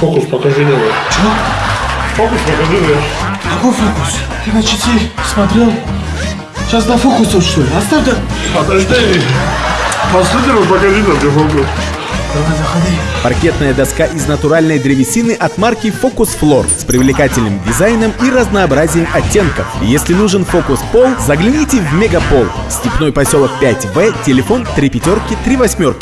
Фокус покажи левый. Чего? Фокус покажи левый. Какой фокус? Ты на часы смотрел? Сейчас на фокуса что ли? Оставь да. Подожди. Последний раз покажи нам где фокус. Давай, заходи. Паркетная доска из натуральной древесины от марки Focus Floor с привлекательным дизайном и разнообразием оттенков. Если нужен фокус Пол, загляните в Мегапол. Степной поселок 5В, телефон 3 пятерки 3 восьмерки.